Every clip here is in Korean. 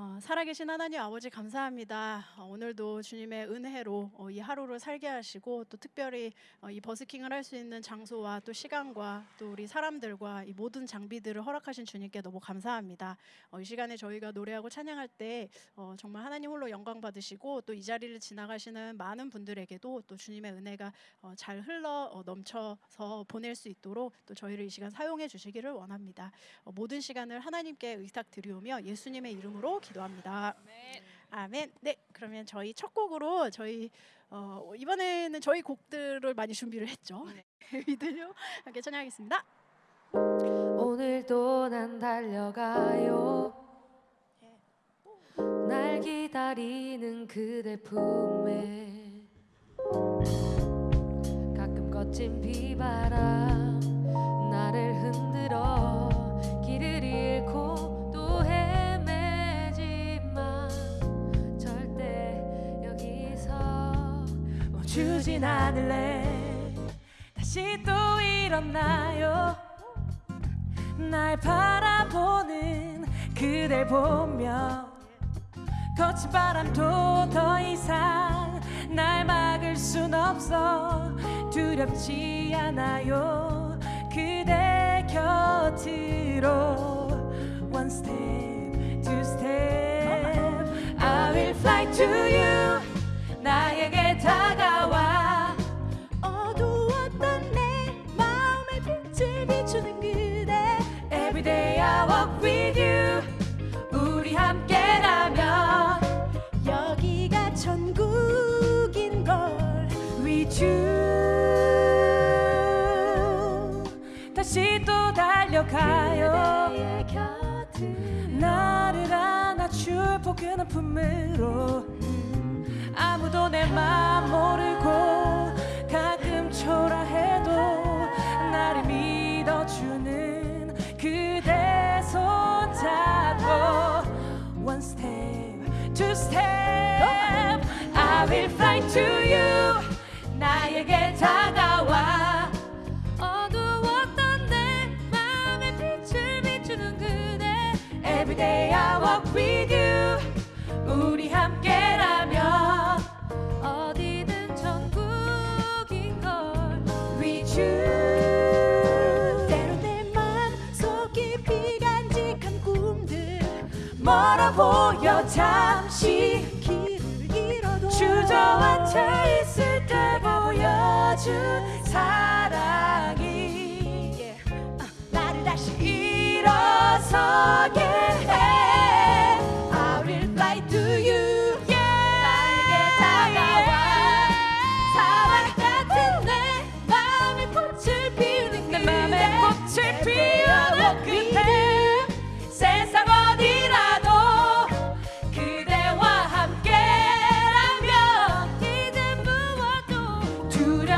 어, 살아계신 하나님 아버지 감사합니다. 어, 오늘도 주님의 은혜로 어, 이 하루를 살게 하시고 또 특별히 어, 이 버스킹을 할 수 있는 장소와 또 시간과 또 우리 사람들과 이 모든 장비들을 허락하신 주님께 너무 감사합니다. 어, 이 시간에 저희가 노래하고 찬양할 때 어, 정말 하나님 홀로 영광 받으시고 또 이 자리를 지나가시는 많은 분들에게도 또 주님의 은혜가 어, 잘 흘러 어, 넘쳐서 보낼 수 있도록 또 저희를 이 시간 사용해 주시기를 원합니다. 어, 모든 시간을 하나님께 의탁 드리오며 예수님의 이름으로 기도합니다. 아멘. 네, 그러면 저희 첫 곡으로 저희 어, 이번에는 저희 곡들을 많이 준비를 했죠. 믿으려 함께 찬양하겠습니다. 오늘도 난 달려가요 날 기다리는 그대 품에 가끔 거친 비바람 멈추진 않을래. 다시 또 일어나요. 날 바라보는 그댈 보며 거친 바람도 더 이상 날 막을 순 없어. 두렵지 않아요 빛을 비추는 그대. Every day I walk with you. 우리 함께라면 여기가 천국인 걸 With you. 다시 또 달려가요. 나를 안아줄 포근한 품으로. 아무도 내 맘 모르고 가끔 초라 step, two step I will fly to you 나에게 다가 멀어 보여 잠시 길을 잃어도. 주저앉아 있을 때 보여준 사랑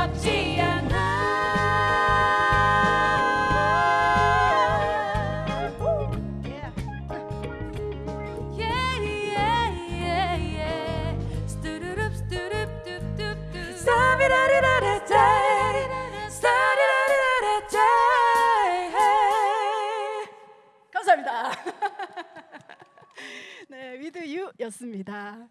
두렵지 않아. 감사합니다. 네, 위드 유였습니다.